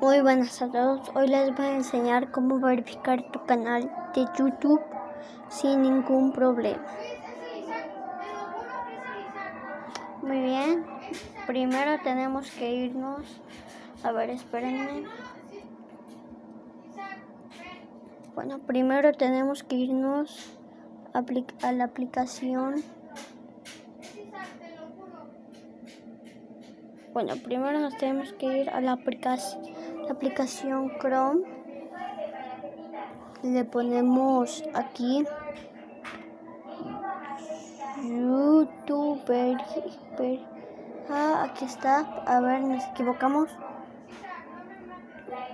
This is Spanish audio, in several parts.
Muy buenas a todos, hoy les voy a enseñar cómo verificar tu canal de YouTube sin ningún problema. Muy bien, primero tenemos que irnos, a ver, espérenme. Bueno, primero tenemos que irnos a la aplicación Bueno, primero nos tenemos que ir a la, aplicación Chrome. Le ponemos aquí YouTube. Ah, aquí está. A ver, nos equivocamos.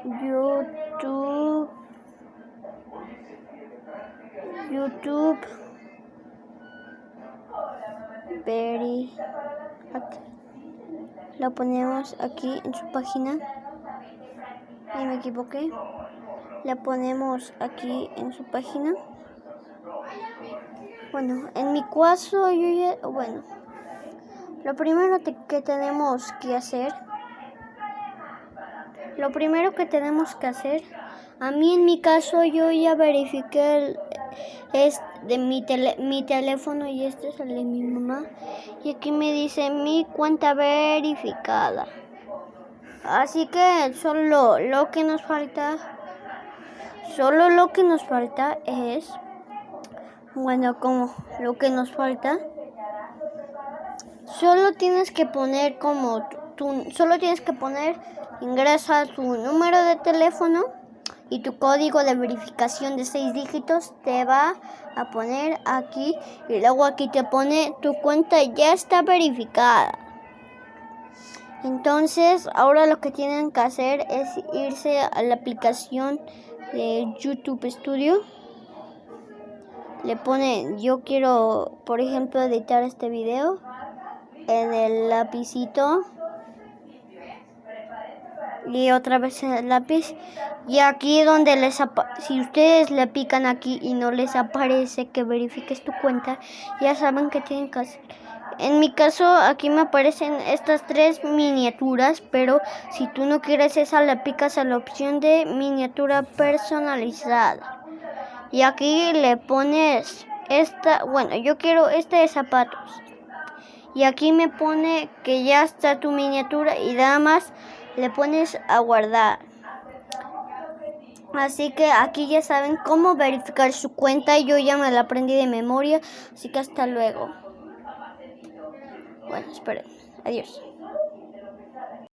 YouTube. YouTube. Very. Lo ponemos aquí en su página. Y me equivoqué. La ponemos aquí en su página. Bueno, en mi caso yo ya, bueno, lo primero que tenemos que hacer, lo primero que tenemos que hacer, a mí en mi caso yo ya verifiqué el, es de mi, mi teléfono y este es el de mi mamá. Y aquí me dice mi cuenta verificada. Así que solo lo que nos falta, solo lo que nos falta es, bueno, como lo que nos falta, solo tienes que poner como, tu, solo tienes que poner, ingresa tu número de teléfono y tu código de verificación de seis dígitos te va a poner aquí y luego aquí te pone tu cuenta ya está verificada. Entonces ahora lo que tienen que hacer es irse a la aplicación de YouTube Studio. Le ponen yo quiero por ejemplo editar este video en el lapicito y otra vez el lápiz. Y aquí donde les si ustedes le pican aquí y no les aparece que verifiques tu cuenta ya saben que tienen que hacer. En mi caso aquí me aparecen estas tres miniaturas pero si tú no quieres esa le picas a la opción de miniatura personalizada. Y aquí le pones esta bueno yo quiero este de zapatos. Y aquí me pone que ya está tu miniatura y nada más le pones a guardar. Así que aquí ya saben cómo verificar su cuenta. Yo ya me la aprendí de memoria. Así que hasta luego. Bueno, esperen. Adiós.